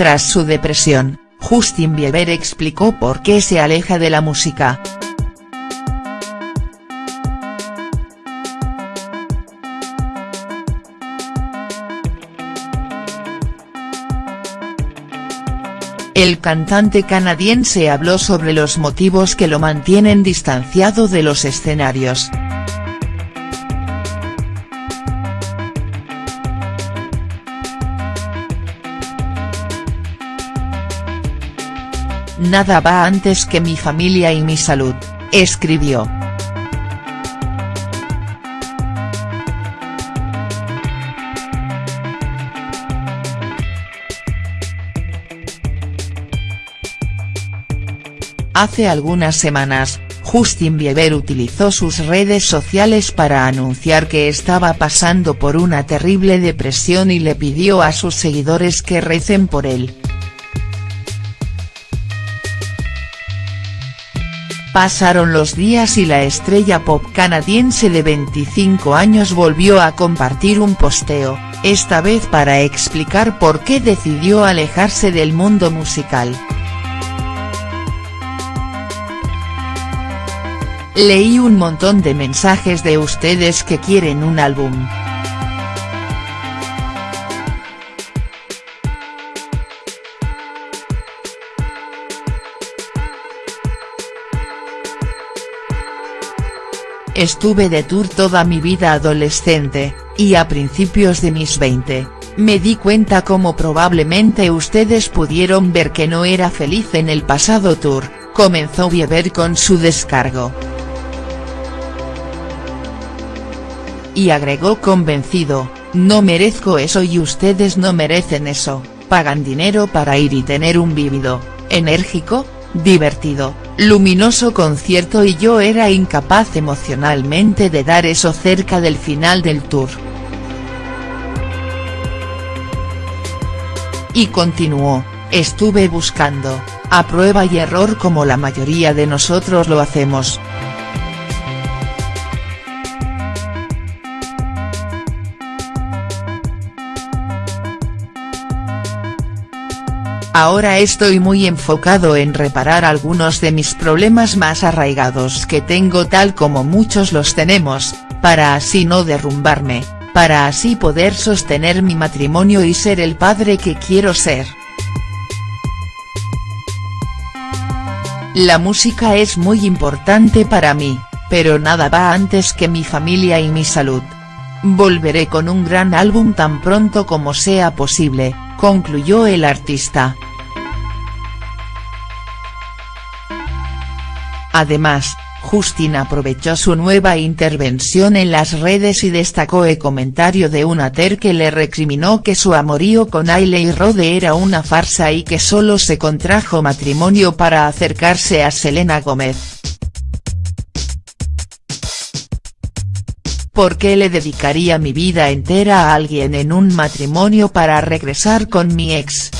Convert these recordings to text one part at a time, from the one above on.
Tras su depresión, Justin Bieber explicó por qué se aleja de la música. El cantante canadiense habló sobre los motivos que lo mantienen distanciado de los escenarios. Nada va antes que mi familia y mi salud, escribió. Hace algunas semanas, Justin Bieber utilizó sus redes sociales para anunciar que estaba pasando por una terrible depresión y le pidió a sus seguidores que recen por él. Pasaron los días y la estrella pop canadiense de 25 años volvió a compartir un posteo, esta vez para explicar por qué decidió alejarse del mundo musical. Leí un montón de mensajes de ustedes que quieren un álbum. Estuve de tour toda mi vida adolescente, y a principios de mis 20, me di cuenta como probablemente ustedes pudieron ver que no era feliz en el pasado tour, comenzó Bieber con su descargo. Y agregó convencido, no merezco eso y ustedes no merecen eso, pagan dinero para ir y tener un vívido, enérgico, divertido, luminoso concierto y yo era incapaz emocionalmente de dar eso cerca del final del tour. Y continuó, estuve buscando, a prueba y error como la mayoría de nosotros lo hacemos, Ahora estoy muy enfocado en reparar algunos de mis problemas más arraigados que tengo tal como muchos los tenemos, para así no derrumbarme, para así poder sostener mi matrimonio y ser el padre que quiero ser. La música es muy importante para mí, pero nada va antes que mi familia y mi salud. Volveré con un gran álbum tan pronto como sea posible, concluyó el artista. Además, Justin aprovechó su nueva intervención en las redes y destacó el comentario de una ter que le recriminó que su amorío con Ailey Rode era una farsa y que solo se contrajo matrimonio para acercarse a Selena Gómez. ¿Por qué le dedicaría mi vida entera a alguien en un matrimonio para regresar con mi ex?.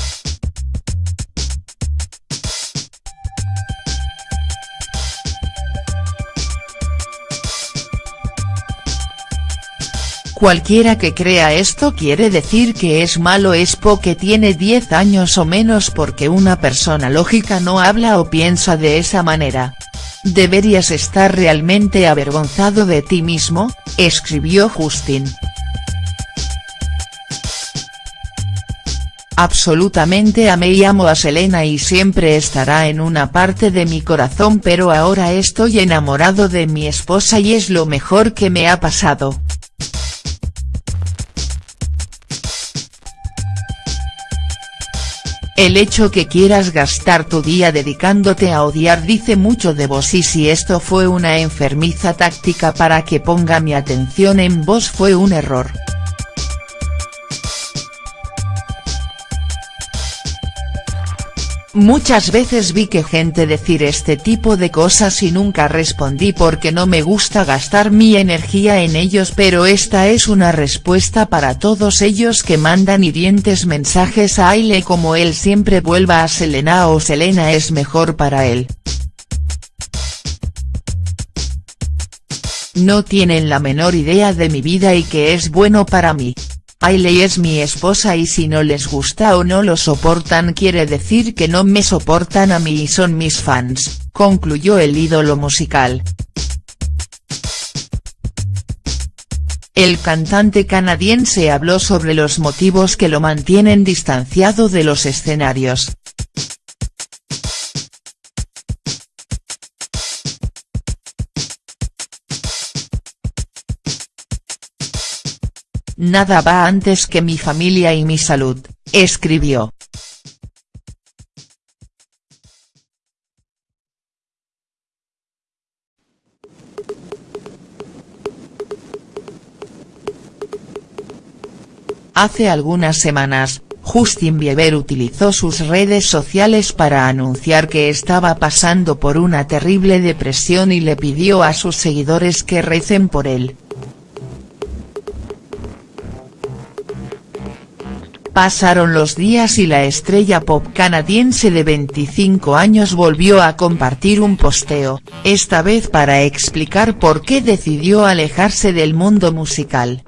Cualquiera que crea esto quiere decir que es malo es que tiene 10 años o menos porque una persona lógica no habla o piensa de esa manera. Deberías estar realmente avergonzado de ti mismo, escribió Justin. Absolutamente amé y amo a Selena y siempre estará en una parte de mi corazón pero ahora estoy enamorado de mi esposa y es lo mejor que me ha pasado. El hecho que quieras gastar tu día dedicándote a odiar dice mucho de vos y si esto fue una enfermiza táctica para que ponga mi atención en vos fue un error. Muchas veces vi que gente decir este tipo de cosas y nunca respondí porque no me gusta gastar mi energía en ellos pero esta es una respuesta para todos ellos que mandan hirientes mensajes a Aile como él siempre vuelva a Selena o Selena es mejor para él. No tienen la menor idea de mi vida y que es bueno para mí. Ailey es mi esposa y si no les gusta o no lo soportan quiere decir que no me soportan a mí y son mis fans, concluyó el ídolo musical. El cantante canadiense habló sobre los motivos que lo mantienen distanciado de los escenarios. Nada va antes que mi familia y mi salud, escribió. Hace algunas semanas, Justin Bieber utilizó sus redes sociales para anunciar que estaba pasando por una terrible depresión y le pidió a sus seguidores que recen por él. Pasaron los días y la estrella pop canadiense de 25 años volvió a compartir un posteo, esta vez para explicar por qué decidió alejarse del mundo musical.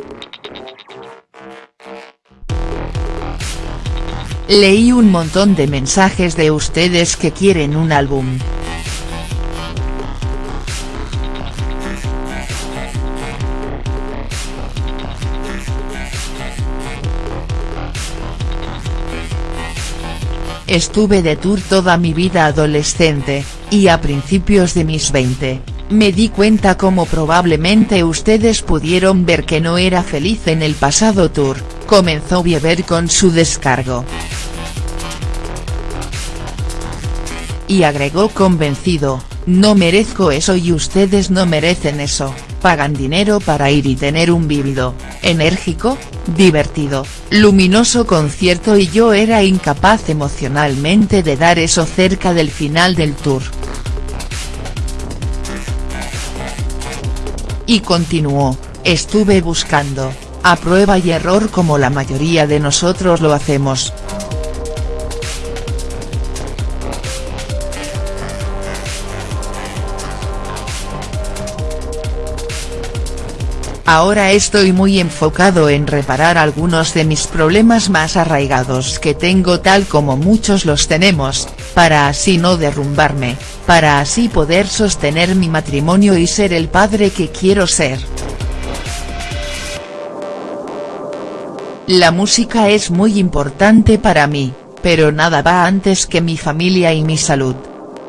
Leí un montón de mensajes de ustedes que quieren un álbum. Estuve de tour toda mi vida adolescente, y a principios de mis 20, me di cuenta como probablemente ustedes pudieron ver que no era feliz en el pasado tour, comenzó Bieber con su descargo. Y agregó convencido, no merezco eso y ustedes no merecen eso, pagan dinero para ir y tener un vívido, enérgico, divertido, luminoso concierto y yo era incapaz emocionalmente de dar eso cerca del final del tour. Y continuó, estuve buscando, a prueba y error como la mayoría de nosotros lo hacemos, Ahora estoy muy enfocado en reparar algunos de mis problemas más arraigados que tengo tal como muchos los tenemos, para así no derrumbarme, para así poder sostener mi matrimonio y ser el padre que quiero ser. La música es muy importante para mí, pero nada va antes que mi familia y mi salud.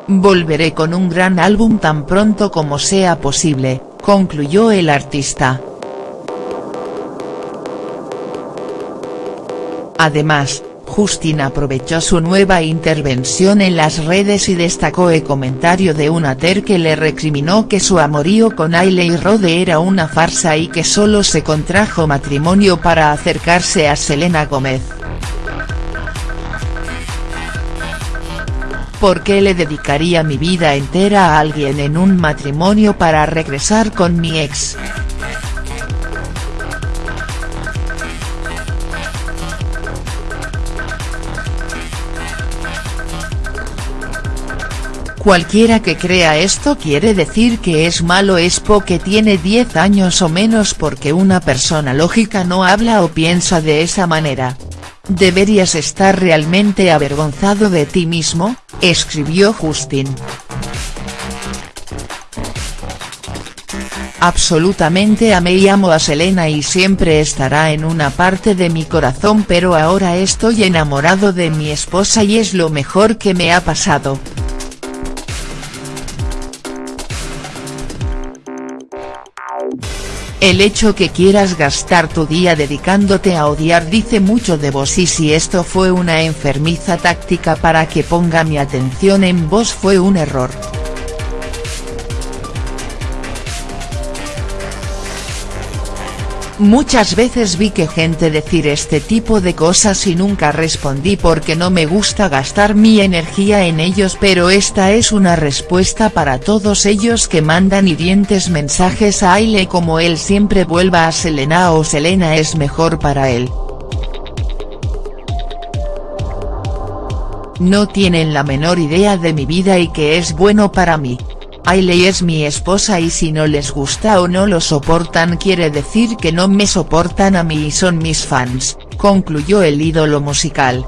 Volveré con un gran álbum tan pronto como sea posible, concluyó el artista. Además, Justin aprovechó su nueva intervención en las redes y destacó el comentario de una ter que le recriminó que su amorío con Ailey Rode era una farsa y que solo se contrajo matrimonio para acercarse a Selena Gómez. ¿Por qué le dedicaría mi vida entera a alguien en un matrimonio para regresar con mi ex?. Cualquiera que crea esto quiere decir que es malo es que tiene 10 años o menos porque una persona lógica no habla o piensa de esa manera. Deberías estar realmente avergonzado de ti mismo, escribió Justin. Absolutamente amé y amo a Selena y siempre estará en una parte de mi corazón pero ahora estoy enamorado de mi esposa y es lo mejor que me ha pasado. El hecho que quieras gastar tu día dedicándote a odiar dice mucho de vos y si esto fue una enfermiza táctica para que ponga mi atención en vos fue un error. Muchas veces vi que gente decir este tipo de cosas y nunca respondí porque no me gusta gastar mi energía en ellos pero esta es una respuesta para todos ellos que mandan hirientes mensajes a Aile como él siempre vuelva a Selena o Selena es mejor para él. No tienen la menor idea de mi vida y que es bueno para mí. Ailey es mi esposa y si no les gusta o no lo soportan quiere decir que no me soportan a mí y son mis fans, concluyó el ídolo musical.